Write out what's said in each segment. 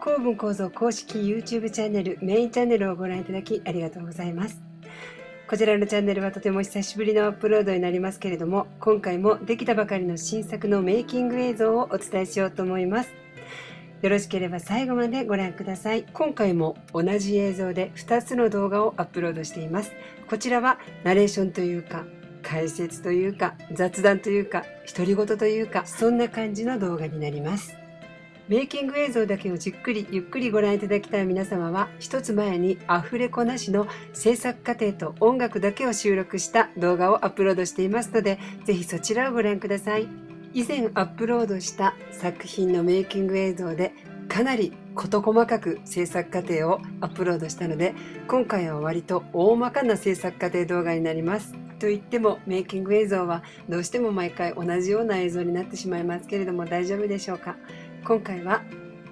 公文構造公式 YouTube チャンネルメインチャンネルをご覧いただきありがとうございます。こちらのチャンネルはとても久しぶりのアップロードになりますけれども、今回もできたばかりの新作のメイキング映像をお伝えしようと思います。よろしければ最後までご覧ください。今回も同じ映像で2つの動画をアップロードしています。こちらはナレーションというか、解説というか、雑談というか、独り言というか、そんな感じの動画になります。メイキング映像だけをじっくりゆっくりご覧いただきたい皆様は一つ前にアフレコなしの制作過程と音楽だけを収録した動画をアップロードしていますのでぜひそちらをご覧ください。以前アップロードした作品のメイキング映像でかなり事細かく制作過程をアップロードしたので今回は割と大まかな制作過程動画になります。と言ってもメイキング映像はどうしても毎回同じような映像になってしまいますけれども大丈夫でしょうか？今回は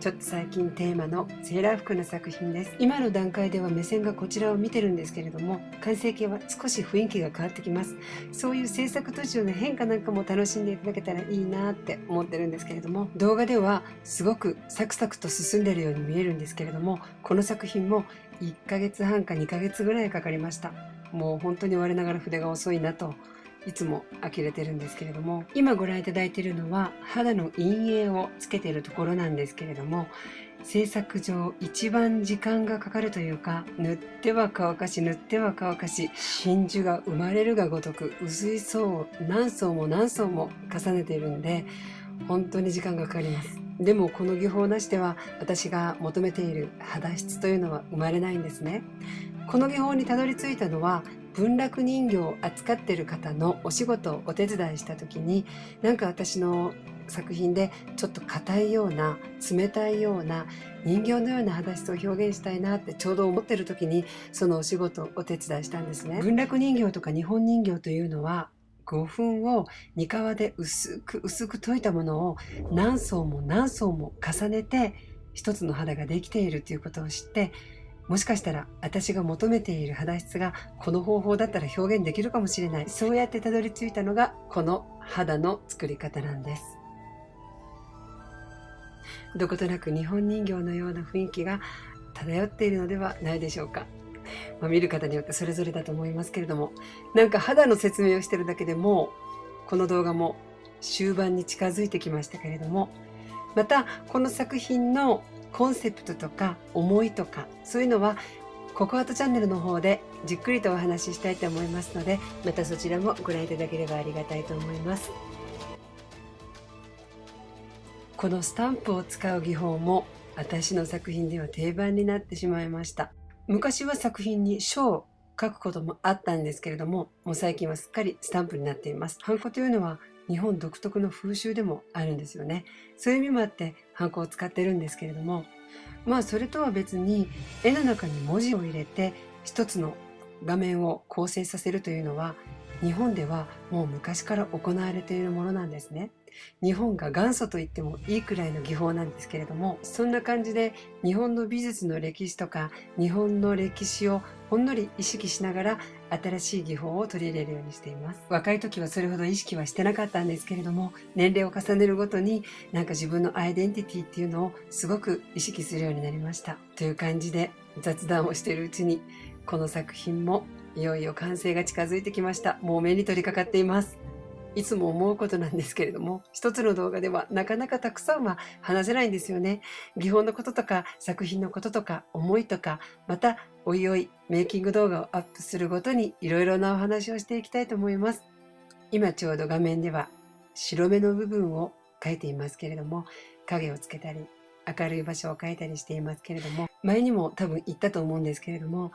ちょっと最近テーマのセーラー服の作品です。今の段階では目線がこちらを見てるんですけれども完成形は少し雰囲気が変わってきます。そういう制作途中の変化なんかも楽しんでいただけたらいいなって思ってるんですけれども動画ではすごくサクサクと進んでるように見えるんですけれどもこの作品も1ヶ月半か2ヶ月ぐらいかかりました。もう本当に我ながら筆が遅いなといつも呆れてるんですけれども今ご覧いただいているのは肌の陰影をつけているところなんですけれども制作上一番時間がかかるというか塗っては乾かし塗っては乾かし真珠が生まれるがごとく薄い層を何層も何層も重ねているんで本当に時間がかかります。でもこの技法なしでは私が求めている肌質というのは生まれないんですね。この技法にたどり着いたのは文楽人形を扱ってる方のお仕事をお手伝いした時になんか私の作品でちょっと硬いような冷たいような人形のような肌質を表現したいなってちょうど思ってる時にそのお仕事をお手伝いしたんですね。文楽人形とか日本人形というのは5分を煮皮で薄く薄く溶いたものを何層も何層も重ねて一つの肌ができているということを知ってもしかしたら私が求めている肌質がこの方法だったら表現できるかもしれない。そうやってたどり着いたのがこの肌の作り方なんです。どことなく日本人形のような雰囲気が漂っているのではないでしょうか。まあ、見る方によってそれぞれだと思いますけれども、なんか肌の説明をしてるだけでもこの動画も終盤に近づいてきましたけれども、またこの作品のコンセプトとか思いとかそういうのはココアートチャンネルの方でじっくりとお話ししたいと思いますのでまたそちらもご覧いただければありがたいと思います。このスタンプを使う技法も私の作品では定番になってしまいました。昔は作品に書を書くこともあったんですけれどももう最近はすっかりスタンプになっています。ハンコというのは日本独特の風習でもあるんですよね。そういう意味もあってハンコを使ってるんですけれどもまあそれとは別に絵の中に文字を入れて一つの画面を構成させるというのは日本ではもう昔から行われているものなんですね。日本が元祖と言ってもいいくらいの技法なんですけれどもそんな感じで日本の美術の歴史とか日本の歴史をほんのり意識しながら新しい技法を取り入れるようにしています。若い時はそれほど意識はしてなかったんですけれども年齢を重ねるごとになんか自分のアイデンティティっていうのをすごく意識するようになりました。という感じで雑談をしているうちにこの作品もいよいよ完成が近づいてきました。もう目に取り掛かっています。いつも思うことなんですけれども、一つの動画ではなかなかたくさんは話せないんですよね。技法のこととか、作品のこととか、思いとか、また、おいおい、メイキング動画をアップするごとに、いろいろなお話をしていきたいと思います。今ちょうど画面では、白目の部分を描いていますけれども、影をつけたり、明るい場所を描いたりしていますけれども、前にも多分言ったと思うんですけれども、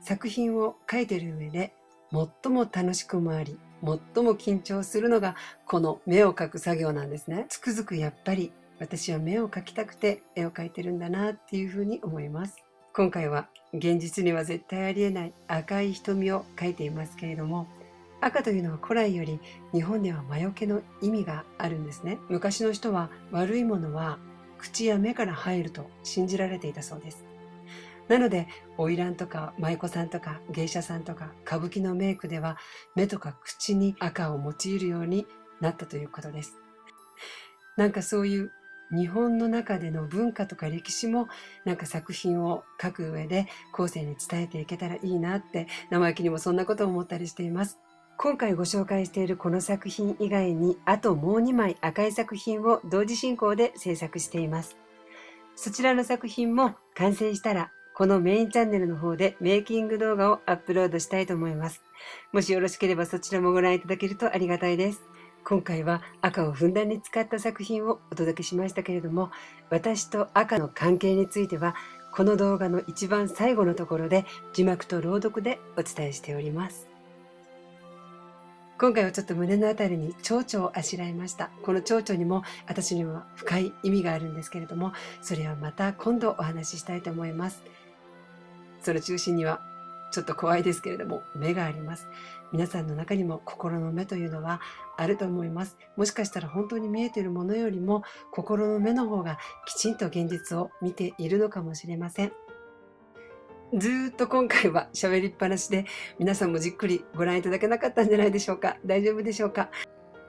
作品を描いている上で、最も楽しくもあり、最も緊張するのがこの目を描く作業なんですね。つくづくやっぱり私は目を描きたくて絵を描いてるんだなっていうふうに思います。今回は現実には絶対ありえない赤い瞳を描いていますけれども赤というのは古来より日本では魔除けの意味があるんですね。昔の人は悪いものは口や目から入ると信じられていたそうです。なので、花魁とか舞妓さんとか芸者さんとか歌舞伎のメイクでは目とか口に赤を用いるようになったということです。なんかそういう日本の中での文化とか歴史もなんか作品を書く上で後世に伝えていけたらいいなって生意気にもそんなことを思ったりしています。今回ご紹介しているこの作品以外にあともう2枚赤い作品を同時進行で制作しています。そちらの作品も完成したらこのメインチャンネルの方でメイキング動画をアップロードしたいと思います。もしよろしければそちらもご覧いただけるとありがたいです。今回は赤をふんだんに使った作品をお届けしましたけれども私と赤の関係についてはこの動画の一番最後のところで字幕と朗読でお伝えしております今回はちょっと胸のあたりに蝶々をあしらいましたこの蝶々にも私には深い意味があるんですけれどもそれはまた今度お話ししたいと思いますその中心にはちょっと怖いですけれども目があります皆さんの中にも心の目というのはあると思います。もしかしたら本当に見えているものよりも心の目の方がきちんと現実を見ているのかもしれません。ずっと今回は喋りっぱなしで皆さんもじっくりご覧いただけなかったんじゃないでしょうか大丈夫でしょうか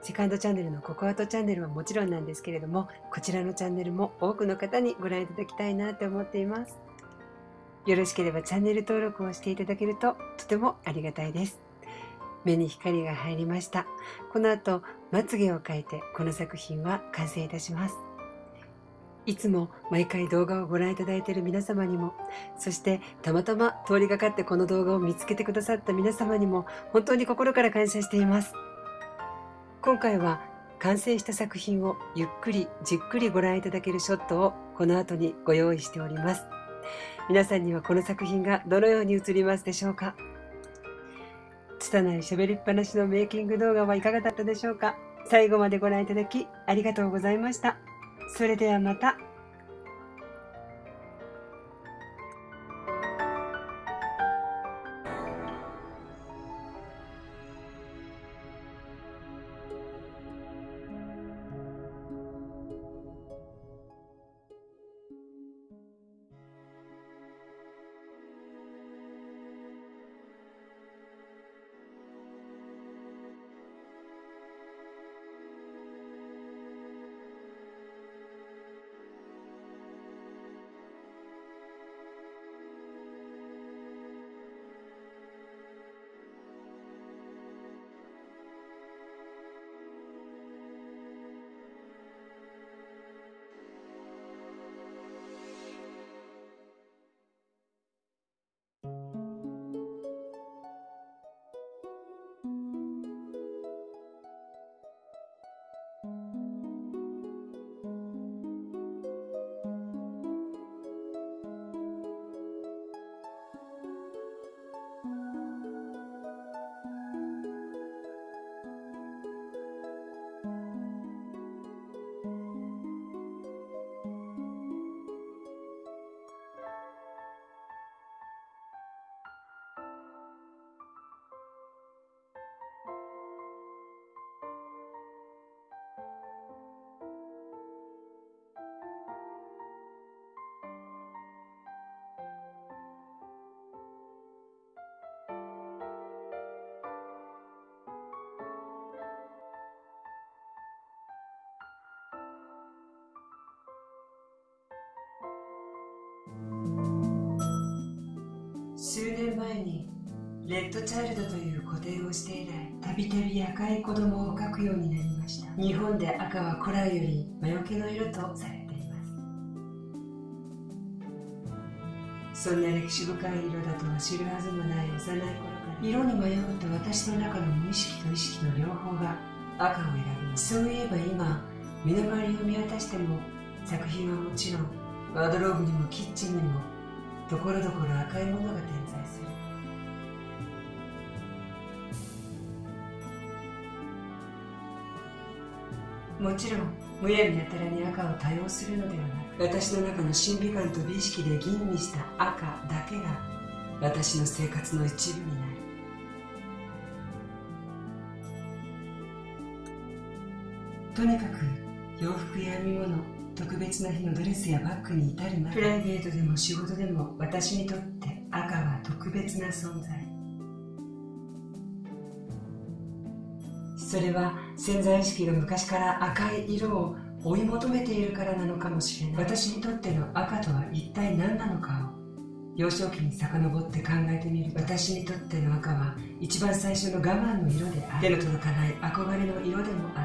セカンドチャンネルのココアトチャンネルはもちろんなんですけれどもこちらのチャンネルも多くの方にご覧いただきたいなって思っていますよろしければチャンネル登録をしていただけるととてもありがたいです目に光が入りました。この後、まつげを描いてこの作品は完成いたします。いつも毎回動画をご覧いただいている皆様にも、そしてたまたま通りがかってこの動画を見つけてくださった皆様にも本当に心から感謝しています。今回は完成した作品をゆっくりじっくりご覧いただけるショットをこの後にご用意しております。皆さんにはこの作品がどのように映りますでしょうか？拙い喋りっぱなしのメイキング動画はいかがだったでしょうか？最後までご覧いただきありがとうございました。それではまた。レッドチャイルドという固定をして以来たびたび赤い子供を描くようになりました。日本で赤は古来より魔除けの色とされています。そんな歴史深い色だとは知るはずもない幼い頃から色に迷うと私の中の無意識と意識の両方が赤を選びます。そういえば今身の回りを見渡しても作品はもちろんワードローブにもキッチンにもところどころ赤いものが点在する。もちろんむやみやたらに赤を多用するのではなく私の中の神秘感と美意識で吟味した赤だけが私の生活の一部になる。とにかく洋服や編み物特別な日のドレスやバッグに至るまでプライベートでも仕事でも私にとって赤は特別な存在。それは潜在意識が昔から赤い色を追い求めているからなのかもしれない。私にとっての赤とは一体何なのかを幼少期に遡って考えてみる。私にとっての赤は一番最初の我慢の色であり手の届かない憧れの色でもあっ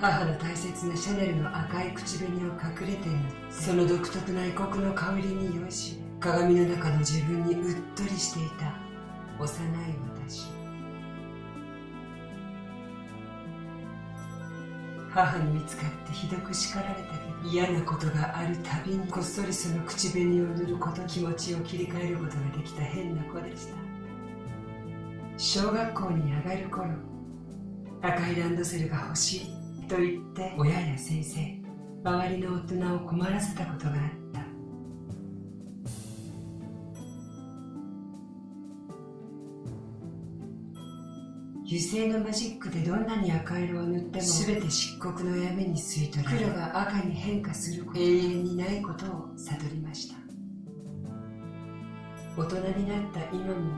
た。母の大切なシャネルの赤い口紅を隠れて塗ってその独特な異国の香りに酔いし。れ鏡の中の自分にうっとりしていた幼い私。母に見つかってひどく叱られたけど嫌なことがあるたびにこっそりその口紅を塗ること気持ちを切り替えることができた変な子でした。小学校に上がる頃赤いランドセルが欲しいと言って親や先生周りの大人を困らせたことがあった。油性のマジックでどんなに赤色を塗っても全て漆黒の闇に吸い取られ黒が赤に変化する永遠にないことを悟りました。大人になった今も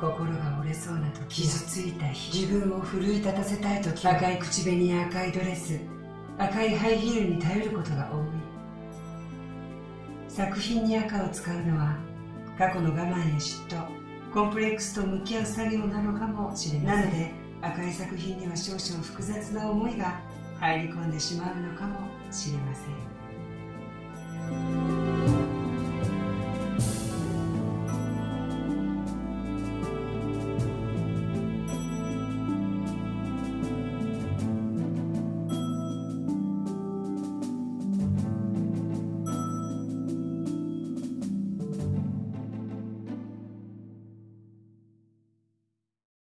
心が折れそうな時傷ついた日自分を奮い立たせたい時赤い口紅や赤いドレス赤いハイヒールに頼ることが多い。作品に赤を使うのは過去の我慢や嫉妬コンプレックスと向き合う作業なのかもしれませんなので赤い作品には少々複雑な思いが入り込んでしまうのかもしれません。